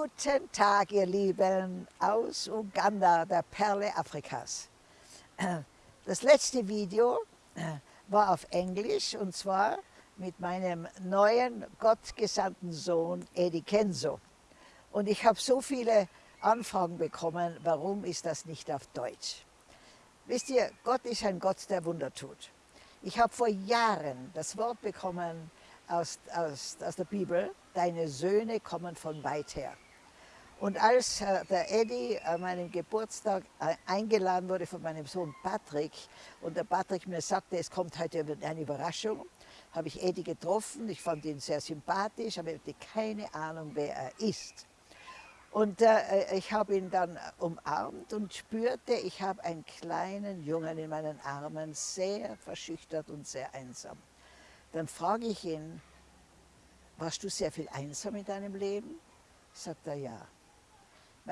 Guten Tag, ihr Lieben, aus Uganda, der Perle Afrikas. Das letzte Video äh, war auf Englisch und zwar mit meinem neuen gottgesandten Sohn Eddie Kenzo. Und ich habe so viele Anfragen bekommen, warum ist das nicht auf Deutsch? Wisst ihr, Gott ist ein Gott, der Wunder tut. Ich habe vor Jahren das Wort bekommen aus, aus, aus der Bibel, deine Söhne kommen von weit her. Und als äh, der Eddie an meinem Geburtstag äh, eingeladen wurde von meinem Sohn Patrick und der Patrick mir sagte, es kommt heute eine Überraschung, habe ich Eddie getroffen. Ich fand ihn sehr sympathisch, aber ich hatte keine Ahnung, wer er ist. Und äh, ich habe ihn dann umarmt und spürte, ich habe einen kleinen Jungen in meinen Armen, sehr verschüchtert und sehr einsam. Dann frage ich ihn, warst du sehr viel einsam in deinem Leben? Sagt er, ja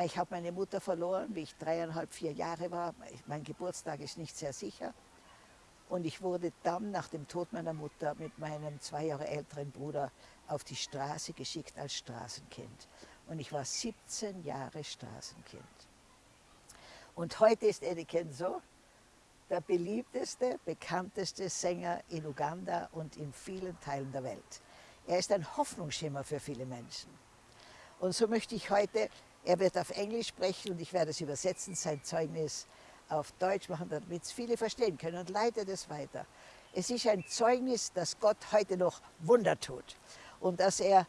ich habe meine Mutter verloren, wie ich dreieinhalb, vier Jahre war. Mein Geburtstag ist nicht sehr sicher. Und ich wurde dann nach dem Tod meiner Mutter mit meinem zwei Jahre älteren Bruder auf die Straße geschickt als Straßenkind. Und ich war 17 Jahre Straßenkind. Und heute ist Eddie Kenzo der beliebteste, bekannteste Sänger in Uganda und in vielen Teilen der Welt. Er ist ein Hoffnungsschimmer für viele Menschen. Und so möchte ich heute er wird auf Englisch sprechen und ich werde es übersetzen, sein Zeugnis auf Deutsch machen, damit es viele verstehen können und leite das weiter. Es ist ein Zeugnis, dass Gott heute noch Wunder tut und dass er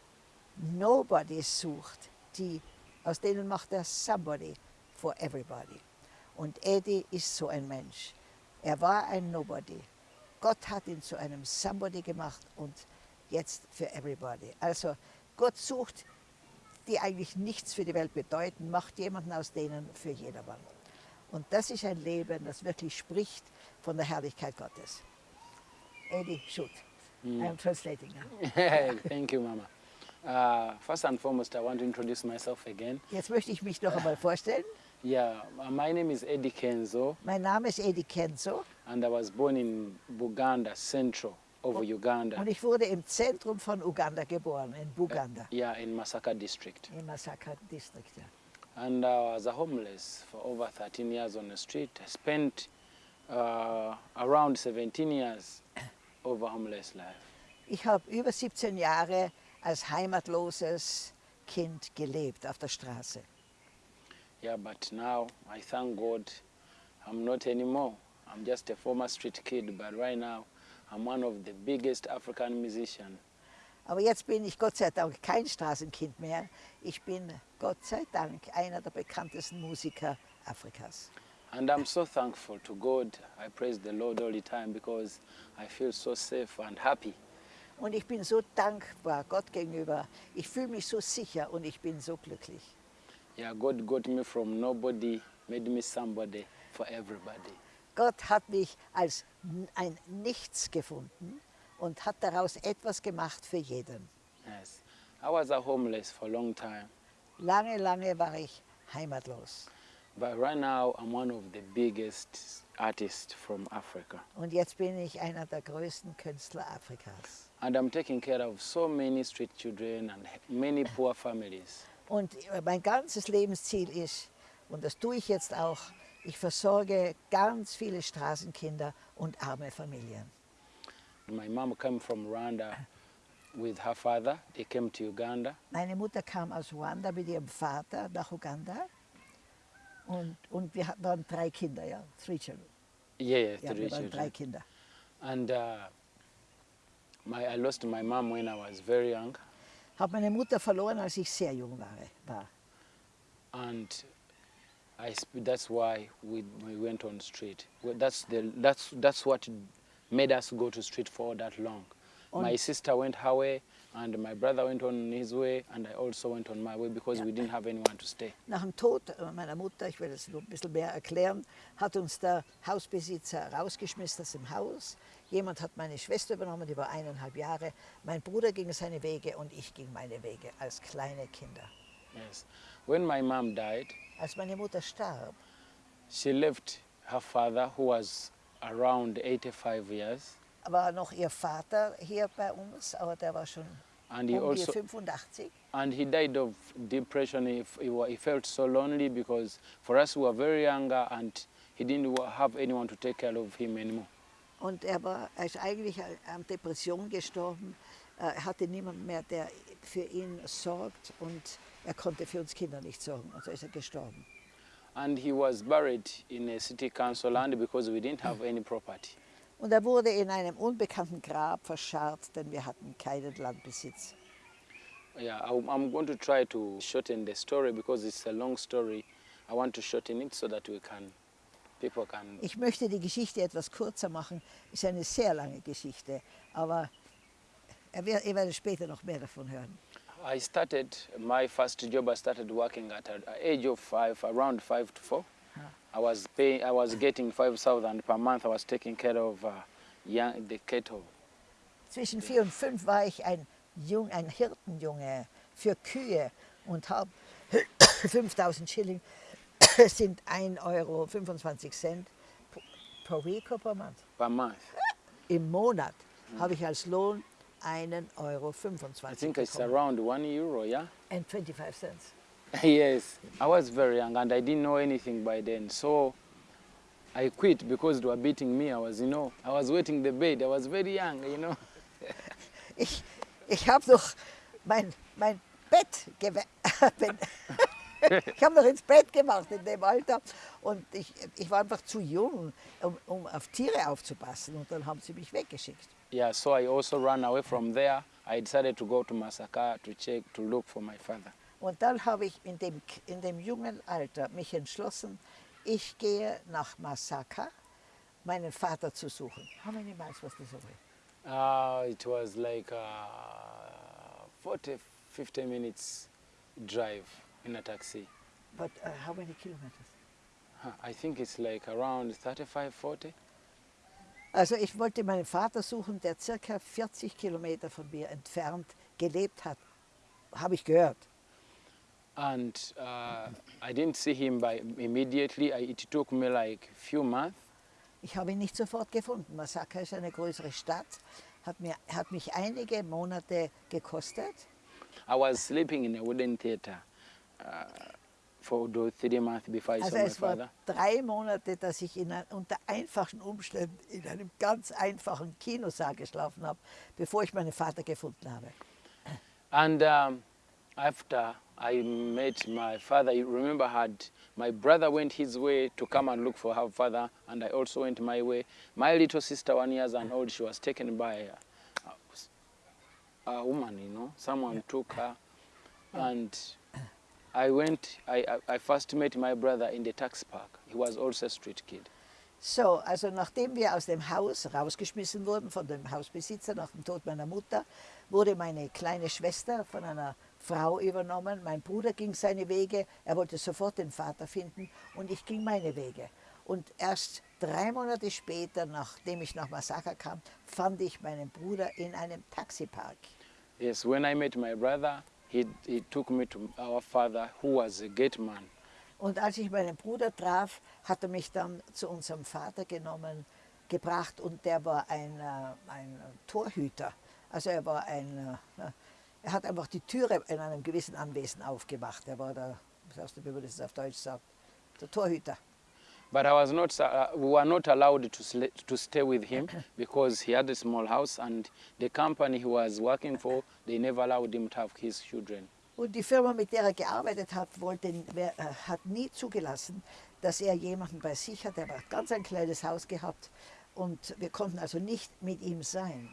Nobodies sucht, die, aus denen macht er Somebody for everybody. Und Eddie ist so ein Mensch. Er war ein Nobody. Gott hat ihn zu einem Somebody gemacht und jetzt für everybody. Also Gott sucht die eigentlich nichts für die Welt bedeuten, macht jemanden aus denen für jedermann. Und das ist ein Leben, das wirklich spricht von der Herrlichkeit Gottes. Eddie, shoot. Mm. I'm translating now. Thank you, Mama. Uh, first and foremost, I want to introduce myself again. Jetzt möchte ich mich noch einmal vorstellen. Yeah, my name is Eddie Kenzo. Mein Name ist Eddie Kenzo. And I was born in Buganda Central of Uganda. Und ich wurde im Zentrum von Uganda geboren, in Buganda. Uh, yeah, in Masaka district. In Masaka district, ja. And I was a homeless for over 13 years on the street. I spent uh, around 17 years over homeless life. Ich habe über 17 Jahre als heimatloses Kind gelebt auf der Straße. Yeah, but now I thank God I'm not anymore. I'm just a former street kid, but right now I'm one of the biggest African musicians. Aber jetzt bin ich Gott sei Dank kein Straßenkind mehr. Ich bin Gott sei Dank einer der bekanntesten Musiker Afrikas. And I'm so thankful to God. I praise the Lord all the time because I feel so safe and happy. Und ich bin so dankbar Gott gegenüber. Ich fühle mich so sicher und ich bin so glücklich. Yeah, God got me from nobody, made me somebody for everybody. Gott hat mich als ein Nichts gefunden und hat daraus etwas gemacht für jeden. Yes. I was a homeless for a long time. Lange, lange war ich heimatlos. But right now I'm one of the biggest artists from Africa. Und jetzt bin ich einer der größten Künstler Afrikas. And I'm taking care of so many street children and many poor families. Und mein ganzes Lebensziel ist, und das tue ich jetzt auch, ich versorge ganz viele Straßenkinder und arme Familien. My mom came from Rwanda with her father. They came to Uganda. Meine Mutter kam aus Ruanda mit ihrem Vater nach Uganda. Und, und wir waren drei Kinder, ja, three children. Yeah, yeah, ja, three children. drei Kinder. And uh, my, I lost my mom when I was very young. Habe meine Mutter verloren, als ich sehr jung war. war. And I, that's why we, we went on street. Well, that's, the, that's, that's what made us go to street for that long. On- my sister went her way, and my brother went on his way, and I also went on my way because Ja. we didn't have anyone to stay. Nach dem Tod meiner Mutter, ich will das ein bisschen mehr erklären, hat uns der Hausbesitzer rausgeschmissen aus dem Haus. Jemand hat meine Schwester übernommen, die war eineinhalb Jahre. Mein Bruder ging seine Wege und ich ging meine Wege als kleine Kinder. Yes. When my mom died, Als meine Mutter starb, she left her father, who was around 85 years, war noch ihr Vater hier bei uns, aber der war schon And he um also 85. and he died of depression. He, he, he felt so lonely because for us we were very younger and he didn't have anyone to take care of him anymore. Und er war er ist eigentlich an Depression gestorben. Äh, Er hatte niemanden mehr, der für ihn sorgt und er konnte für uns Kinder nicht sorgen. Und so ist er gestorben. And he was buried in a city council land because we didn't have any property. Und er wurde in einem unbekannten Grab verscharrt, denn wir hatten keinen Landbesitz. Yeah, I'm going to try to shorten the story because it's a long story. I want to shorten it so that we can, people can. Ich möchte die Geschichte etwas kürzer machen. Ist eine sehr lange Geschichte, aber er ihr werdet später noch mehr davon hören. I started my first job. I started working at an age of five, around five to four. I was paying. I was getting five thousand per month. I was taking care of uh, young, the cattle. Zwischen vier und fünf war ich ein, Jung, ein Hirtenjunge für Kühe und habe 5000 Schilling, sind 1,25 Euro 25 Cent pro week or per month. per month. Im Monat habe ich als Lohn 1,25 Euro I think it's bekommen. around one euro. Yeah. And 25 cents. yes, I was very young and I didn't know anything by then. So I quit because they were beating me. I was, you know, I was waiting the bed. I was very young, you know. Ich, ich habe noch mein, mein Bett gewe- bin- Ich habe noch ins Bett gemacht in dem Alter und ich, ich war einfach zu jung, um, um auf Tiere aufzupassen und dann haben sie mich weggeschickt. Yeah, so I also ran away from there. I decided to go to Masaka to check, to look for my father. Und dann habe ich in dem, in dem jungen Alter mich entschlossen, ich gehe nach Masaka, meinen Vater zu suchen. How many miles was this away? Uh, it was like uh, 40, 50 minutes drive in a taxi. But uh, how many kilometers? I think it's like around 35, 40. Also ich wollte meinen Vater suchen, der circa 40 Kilometer von mir entfernt gelebt hat. Habe ich gehört. And uh, I didn't see him by immediately. It took me like few months. Ich habe ihn nicht sofort gefunden. Masaka ist eine größere Stadt, hat, mir, hat mich einige Monate gekostet. I was sleeping in a wooden theater for those three months before I Also saw my es war father. drei Monate, dass ich in, unter einfachen Umständen in einem ganz einfachen Kinosaal geschlafen habe, bevor ich meinen Vater gefunden habe. And um, after I met my father, you remember, had my brother went his way to come and look for her father, and I also went my way. My little sister, one years and old, she was taken by a, a woman, you know. Someone took her, and I went. I, I first met my brother in the tax park. He was also a street kid. So, also nachdem wir aus dem Haus rausgeschmissen wurden von dem Hausbesitzer nach dem Tod meiner Mutter, wurde meine kleine Schwester von einer Frau übernommen. Mein Bruder ging seine Wege, er wollte sofort den Vater finden und ich ging meine Wege. Und erst drei Monate später, nachdem ich nach Masaka kam, fand ich meinen Bruder in einem Taxipark. Yes, when I met my brother, he, he took me to our father, who was a gate man. Und als ich meinen Bruder traf, hat er mich dann zu unserem Vater genommen, gebracht und der war ein, äh, ein Torhüter. Also er war ein, äh, er hat einfach die Türe in einem gewissen Anwesen aufgemacht. Er war der, wie man das auf Deutsch sagt, der Torhüter. But I was not, uh, we were not allowed to, to stay with him because he had a small house and the company he was working for, they never allowed him to have his children. Und die Firma, mit der er gearbeitet hat, wollte, äh, hat nie zugelassen, dass er jemanden bei sich hat. Er hat ganz ein kleines Haus gehabt und wir konnten also nicht mit ihm sein.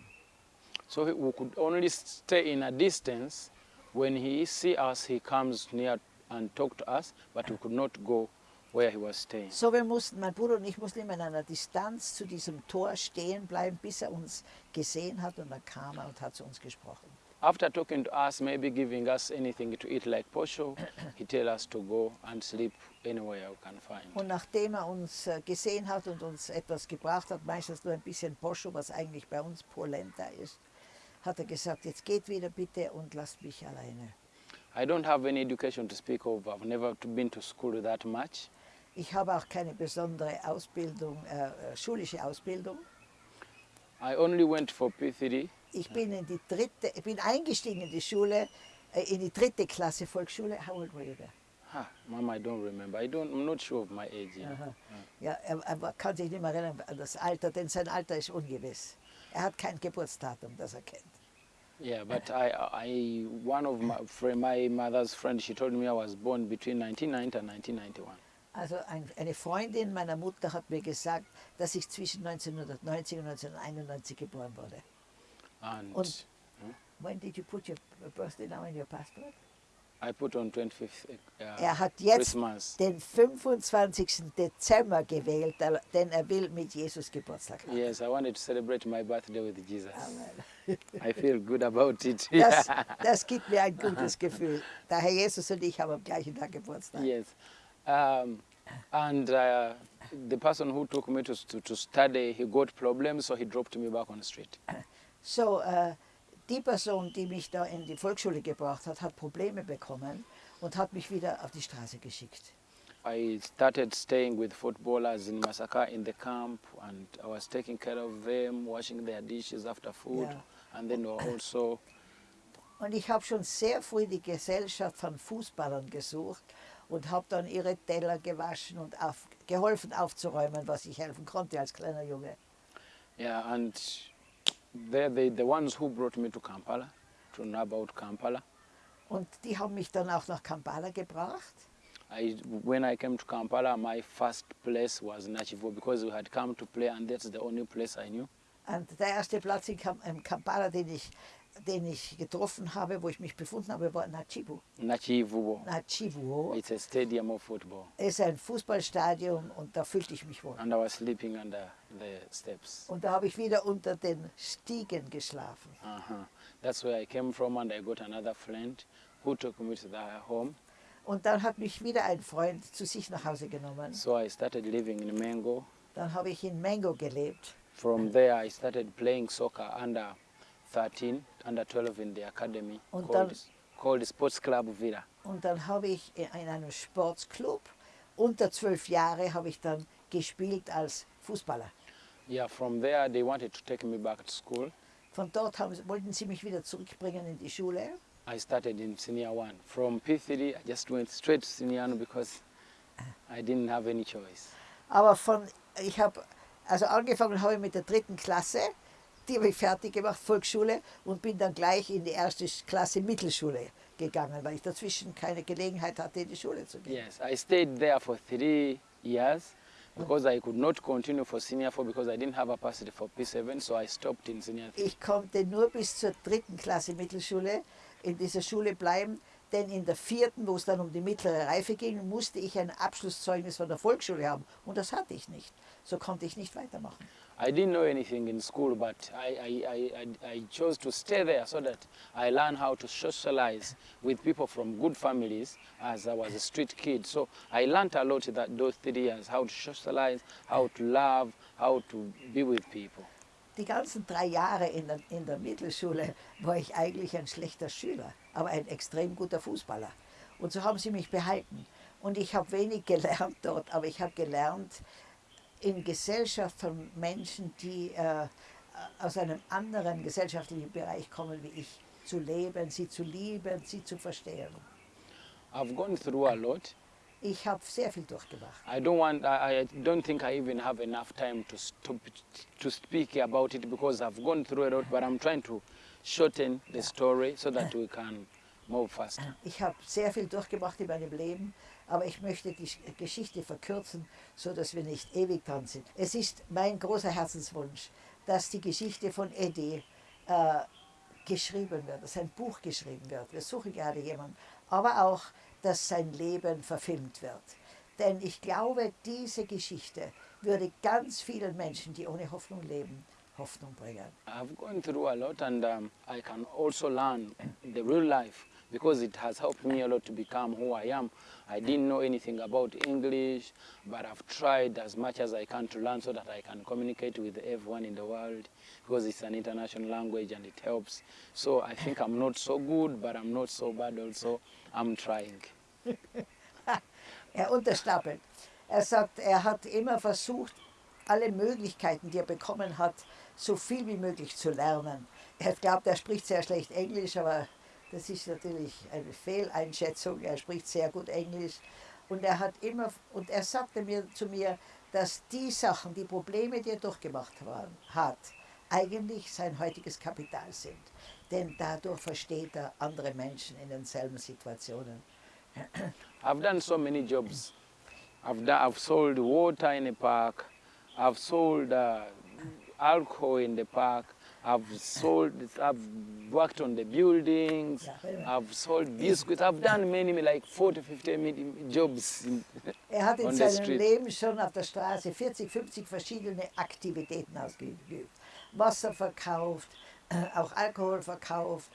So we could only stay in a distance. When he see us, he comes near and talk to us, but we could not go where he was staying. So, wir mussten, mein Bruder und ich mussten immer in einer Distanz zu diesem Tor stehen bleiben, bis er uns gesehen hat und dann kam er und hat zu uns gesprochen. After talking to us, maybe giving us anything to eat like posho, he tell us to go and sleep anywhere we can find. Und nachdem er uns äh, gesehen hat und uns etwas gebracht hat, meistens nur ein bisschen Poscho, was eigentlich bei uns Polenta ist, hat er gesagt, jetzt geht wieder bitte und lasst mich alleine. I don't have any education to speak of. I've never been to school that much. Ich habe auch keine besondere Ausbildung, äh, äh, schulische Ausbildung. I only went for P3 Ich bin in die dritte, ich bin eingestiegen in die Schule, äh, in die dritte Klasse Volksschule. How old were you there? Ah, Mama, I don't remember. I don't. I'm not sure of my age. Aha. Ja, er, er kann sich nicht mehr erinnern an das Alter, denn sein Alter ist ungewiss. Er hat kein Geburtsdatum, das er kennt. Yeah, but I, I, one of my my mother's friend, she told me I was born between 1990 and 1991. Also ein, eine Freundin meiner Mutter hat mir gesagt, dass ich zwischen 1990 und 1991 geboren wurde. And Und- When did you put your birthday now in your passport? I put on 25th uh, Er hat jetzt Christmas. den 25. Dezember gewählt, denn er will mit Jesus Geburtstag haben. Yes, I wanted to celebrate my birthday with Jesus. Amen. I feel good about it. Das, das gibt mir ein gutes Gefühl. Der Herr Jesus und ich haben am gleichen Tag Geburtstag. Yes. Um, and uh, the person who took me to, to, to study, he got problems, so he dropped me back on the street. So, äh, die Person, die mich da in die Volksschule gebracht hat, hat Probleme bekommen und hat mich wieder auf die Straße geschickt. I started staying with footballers in Masaka in the camp, and I was taking care of them, washing their dishes after food, Yeah. and then also Und ich habe schon sehr früh die Gesellschaft von Fußballern gesucht und habe dann ihre Teller gewaschen und auf, geholfen aufzuräumen, was ich helfen konnte als kleiner Junge. yeah, and they're the, the ones who brought me to Kampala, to know about Kampala. Und die haben mich dann auch nach Kampala gebracht. I, when I came to Kampala, my first place was Nachivo because we had come to play, and that's the only place I knew. Und der erste Platz in Kampala, den ich, den ich getroffen habe, wo ich mich befunden habe, war Nachibu. Nachivubo. Nachibu It's a stadium of football, ist ein Fußballstadion und da fühlte ich mich wohl. and I was sleeping under the steps. Und da habe ich wieder unter den Stiegen geschlafen. Uh-huh. That's where I came from, and I got another friend who took me to their home. Und dann hat mich wieder ein Freund zu sich nach Hause genommen. So I started living in Mango. Dann habe ich in Mango gelebt. From there, I started playing soccer under 13, under 12 in the academy Und called, dann- called Sports Club Villa. Und dann habe ich in in einem Sportsclub, unter zwölf Jahre, habe ich dann gespielt als Fußballer. Yeah, from there, they wanted to take me back to school. Von dort haben, wollten sie mich wieder zurückbringen in die Schule. I started in senior one. From P3, I just went straight to senior one because I didn't have any choice. Aber von, ich habe, also angefangen habe ich mit der dritten Klasse, die habe ich fertig gemacht, Volksschule, und bin dann gleich in die erste Klasse Mittelschule gegangen, weil ich dazwischen keine Gelegenheit hatte, in die Schule zu gehen. Yes, I stayed there for three years because I could not continue for senior four because I didn't have a capacity for P7, so I stopped in senior three. Ich konnte nur bis zur dritten Klasse Mittelschule in dieser Schule bleiben, denn in der vierten, wo es dann um die mittlere Reife ging, musste ich ein Abschlusszeugnis von der Volksschule haben und das hatte ich nicht. So konnte ich nicht weitermachen. I didn't know anything in school, but I, I, I, I, chose to stay there so that I learn how to socialize with people from good families as I was a street kid. So I learned a lot in that those three years, how to socialize, how to love, how to be with people. Die ganzen drei Jahre in der, in der Mittelschule war ich eigentlich ein schlechter Schüler, aber ein extrem guter Fußballer. Und so haben sie mich behalten. Und ich habe wenig gelernt dort, aber ich habe gelernt in Gesellschaft von Menschen, die äh, aus einem anderen gesellschaftlichen Bereich kommen wie ich, zu leben, sie zu lieben, sie zu verstehen. I've gone through a lot. Ich habe sehr viel durchgemacht. I don't want. I, I don't think I even have enough time to stop to speak about it because I've gone through a lot. But I'm trying to shorten the story so that we can move faster. Ich habe sehr viel durchgemacht in meinem Leben, aber ich möchte die Sch- Geschichte verkürzen, so dass wir nicht ewig dran sind. Es ist mein großer Herzenswunsch, dass die Geschichte von Eddie äh, geschrieben wird, dass ein Buch geschrieben wird. Wir suchen gerade jemanden, aber auch, dass sein Leben verfilmt wird. Denn ich glaube, diese Geschichte würde ganz vielen Menschen, die ohne Hoffnung leben, Hoffnung bringen. I've gone through a lot, and um, I can also learn the real life because it has helped me a lot to become who I am. I didn't know anything about English, but I've tried as much as I can to learn so that I can communicate with everyone in the world because it's an international language and it helps. So I think I'm not so good, but I'm not so bad also. I'm trying. Er unterstapelt. Er sagt, er hat immer versucht, alle Möglichkeiten, die er bekommen hat, so viel wie möglich zu lernen. Er glaubt, er spricht sehr schlecht Englisch, aber das ist natürlich eine Fehleinschätzung. Er spricht sehr gut Englisch. Und er hat immer, und er sagte mir zu mir, dass die Sachen, die Probleme, die er durchgemacht waren, hat, eigentlich sein heutiges Kapital sind. Denn dadurch versteht er andere Menschen in denselben Situationen. I've done so many jobs. I've, done, I've sold water in the park. I've sold uh, alcohol in the park. I've sold, I've worked on the buildings. Yeah, wait a minute. I've sold biscuits. I've done many, like 40, 50 many jobs. In, Er hat in seinem. Leben schon auf der Straße 40, 50 verschiedene Aktivitäten ausgeübt. Wasser verkauft, äh, auch Alkohol verkauft,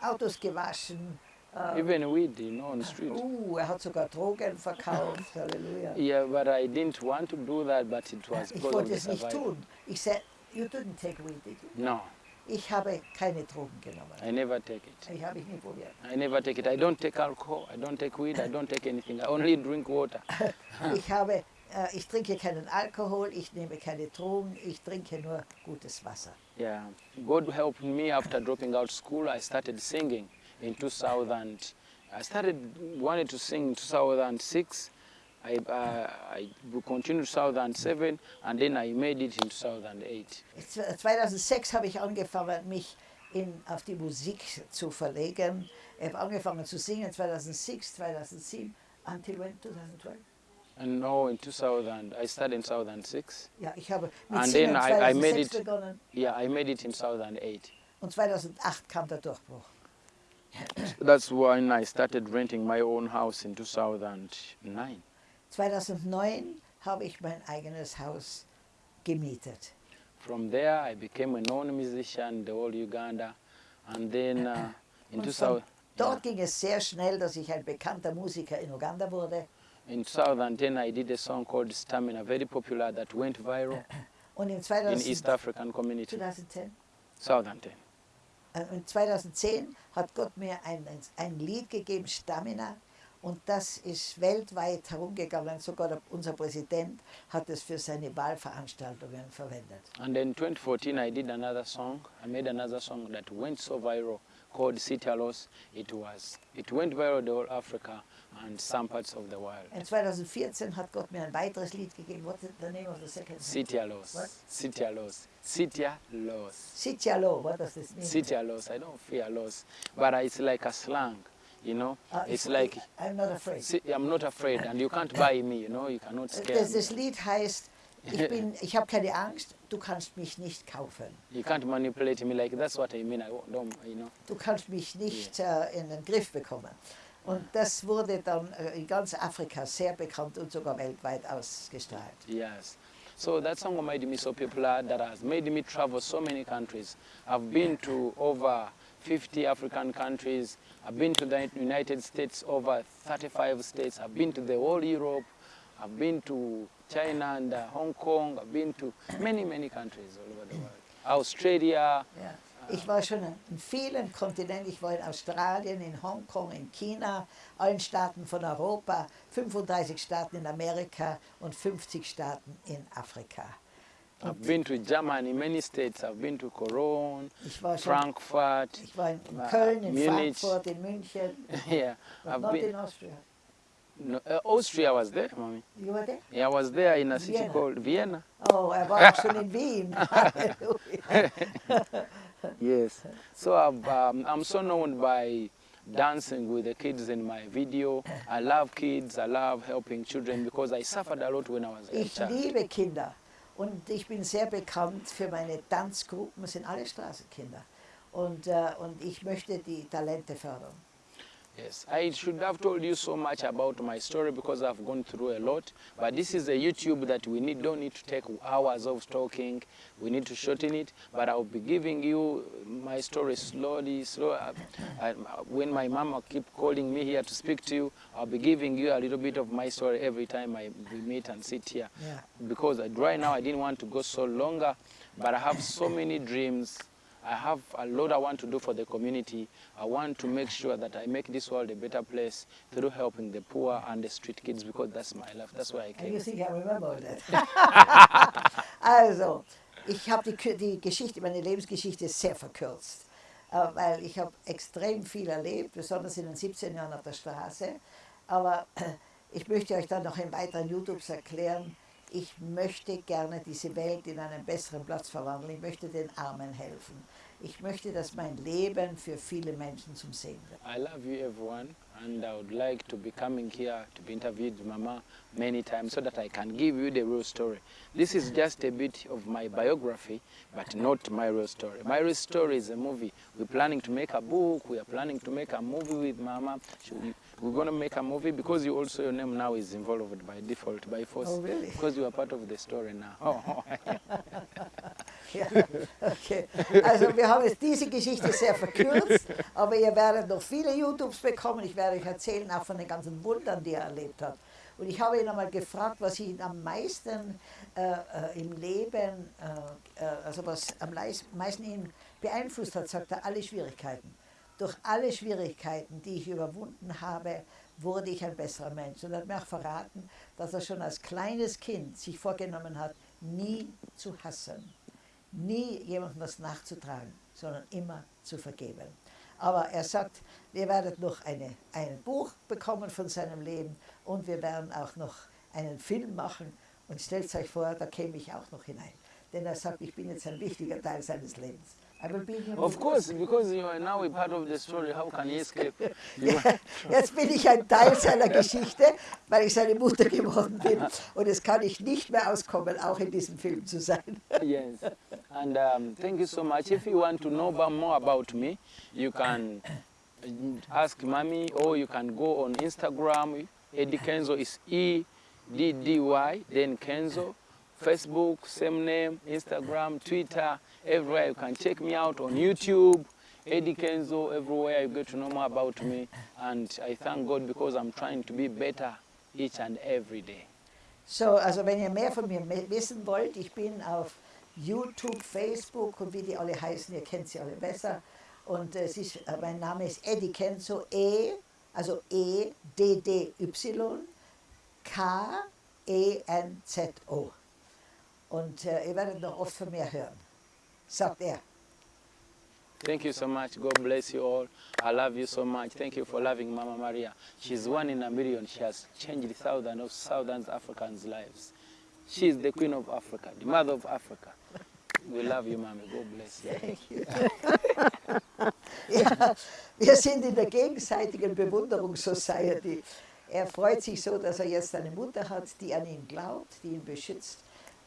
Autos gewaschen. Äh, even weed, you know, on the street. uh, er hat sogar Drogen verkauft. Halleluja. Yeah, but I didn't want to do that, but it was Ich wollte es nicht tun. Ich sagte, you didn't take weed, did you? No, Ich habe keine Drogen genommen. I never take it. Ich habe ich nie probiert. I never take it. I don't take alcohol. I don't take weed. I don't take anything. I only drink water. Ich habe, äh, ich trinke keinen Alkohol, ich nehme keine Drogen, ich trinke nur gutes Wasser. Yeah, God helped me after dropping out school. I started singing in 2000. I started wanted to sing in 2006. I, uh, I continued 2007, and then I made it in 2008. Jetzt, äh, 2006 habe ich angefangen, mich in, auf die Musik zu verlegen. Ich habe angefangen zu singen 2006, 2007, until when? 2012. And now in 2000, I started in 2006. Ja, ich habe mit And Singen then I- I 2006 made it- begonnen Yeah, I made it in 2008. und 2008 kam der Durchbruch. That's when I started renting my own house in 2009. 2009 habe ich mein eigenes Haus gemietet. From there, I became a known musician in the whole Uganda. And then uh, in Und 2000, von dort ging es sehr schnell, dass ich ein bekannter Musiker in Uganda wurde. in 2010, I did a song called Stamina, very popular, that went viral Und in in 2000, East African community. 2010, 2010. äh, in 2010 hat Gott mir ein, ein Lied gegeben, Stamina. Und das ist weltweit herumgegangen. Sogar unser Präsident hat es für seine Wahlveranstaltungen verwendet. And then 2014, I did another song. I made another song that went so viral called Citalos. It was, it went viral the whole Africa and some parts of the world. In 2014 hat Gott mir ein weiteres Lied gegeben. What is the name of the second song? Citialos. What? Citialos. Citialos. Sitialo, what does this mean? Citialos. I don't fear loss, but it's like a slang, you know. Uh, It's like I'm not afraid. See, I'm not afraid, and you can't buy me, you know, you cannot scare Das, me. das Lied heißt, ich, bin, ich habe keine Angst, du kannst mich nicht kaufen. You can't manipulate me like that's what I mean. I don't, you know. Du kannst mich nicht äh, in den Griff bekommen. Und das wurde dann äh, in ganz Afrika sehr bekannt und sogar weltweit ausgestrahlt. Yes. So that song made me so popular that has made me travel so many countries. I've been to over 50 African countries. I've been to the United States, over 35 states. I've been to the whole Europe. I've been to China and uh, Hong Kong. I've been to many, many countries all over the world. Australia. Ja. Ich war schon in vielen Kontinenten, ich war in Australien, in Hongkong, in China, allen Staaten von Europa, 35 Staaten in Amerika und 50 Staaten in Afrika. I've been to Germany, many states. I've been to Cologne, Ich Frankfurt. ich war in uh, Köln, in Munich. Frankfurt, in München, yeah, I've not been. in Austria. No, uh, Austria was there, mommy. You were there? Yeah, I was there in a city Vienna. called Vienna. Oh, war auch schon in Wien. Yes. So I've, um, I'm so known by dancing with the kids in my video. I love kids. I love helping children because I suffered a lot when I was a Ich child. liebe Kinder und ich bin sehr bekannt für meine Tanzgruppen, sind alle Straßenkinder. Und, äh, und ich möchte die Talente fördern. Yes, I should have told you so much about my story because I've gone through a lot. But this is a YouTube that we need, don't need to take hours of talking. We need to shorten it. But I'll be giving you my story slowly, slow. uh, uh, when my mama keep calling me here to speak to you, I'll be giving you a little bit of my story every time I we meet and sit here. Yeah. Because uh, right now I didn't want to go so longer, but I have so many dreams. I have a lot I want to do for the community. I want to make sure that I make this world a better place through helping the poor and the street kids because that's my life. That's why I And you came. think I remember that? also, Ich habe die, die Geschichte, meine Lebensgeschichte sehr verkürzt, äh, weil ich habe extrem viel erlebt, besonders in den 17 Jahren auf der Straße. Aber ich möchte euch dann noch in weiteren YouTubes erklären, ich möchte gerne diese Welt in einen besseren Platz verwandeln. Ich möchte den Armen helfen. Ich möchte, dass mein Leben für viele Menschen zum Segen wird. I love you everyone and I would like to be coming here to be interviewed Mama many times so that I can give you the real story. This is just a bit of my biography but not my real story. My real story is a movie. We're planning to make a book, we are planning to make a movie with Mama. We're going to make a movie because you also your name now is involved by default, by force. Oh really? Because you are part of the story now. Oh. Ja, okay. Also wir haben jetzt diese Geschichte sehr verkürzt, aber ihr werdet noch viele YouTubes bekommen. Ich werde euch erzählen auch von den ganzen Wundern, die er erlebt hat. Und ich habe ihn einmal gefragt, was ihn am meisten äh, äh im Leben, äh, äh, also was am meisten ihn beeinflusst hat, sagt er, alle Schwierigkeiten. Durch alle Schwierigkeiten, die ich überwunden habe, wurde ich ein besserer Mensch. Und er hat mir auch verraten, dass er schon als kleines Kind sich vorgenommen hat, nie zu hassen nie jemandem was nachzutragen, sondern immer zu vergeben. Aber er sagt, wir werden noch eine, ein Buch bekommen von seinem Leben und wir werden auch noch einen Film machen. Und stellt euch vor, da käme ich auch noch hinein. Denn er sagt, ich bin jetzt ein wichtiger Teil seines Lebens. Of course, because you are now a part of the story, how can he escape? Jetzt bin ich ein Teil seiner Geschichte, weil ich seine Mutter geworden bin. Und es kann ich nicht mehr auskommen, auch in diesem Film zu sein. Yes, and um, thank you so much. If you want to know more about me, you can ask mommy or you can go on Instagram. Eddie Kenzo is E-D-D-Y, then Kenzo. Facebook, same name, Instagram, Twitter, everywhere. You can check me out on YouTube, Eddie Kenzo, everywhere you get to know more about me. And I thank God because I'm trying to be better each and every day. So, also wenn ihr mehr von mir wissen wollt, ich bin auf YouTube, Facebook und wie die alle heißen, ihr kennt sie alle besser. Und es ist, äh, mein Name ist Eddie Kenzo, E, also E, D, D, Y, K, E, N, Z, O. Und äh, ihr werdet noch oft von mir hören, sagt er. Thank you so much. God bless you all. I love you so much. Thank you for loving Mama Maria. She's one in a million. She has changed thousands of thousands Africans' lives. She is the queen of Africa, the mother of Africa. We love you, Mama. God bless you. Thank you. ja, wir sind in der gegenseitigen Bewunderungssociety. Er freut sich so, dass er jetzt eine Mutter hat, die an ihn glaubt, die ihn beschützt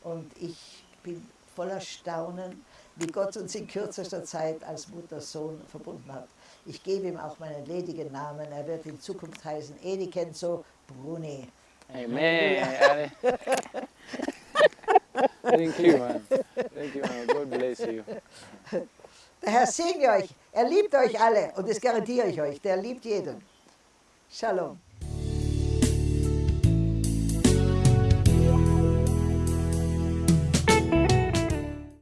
und ich bin voller Staunen, wie Gott uns in kürzester Zeit als Mutter-Sohn verbunden hat. Ich gebe ihm auch meinen ledigen Namen. Er wird in Zukunft heißen Edi Kenzo Bruni. Amen. Thank you, man. Thank you, man. God bless you. Der Herr segne euch. Er liebt euch alle und das garantiere ich euch. Der liebt jeden. Shalom.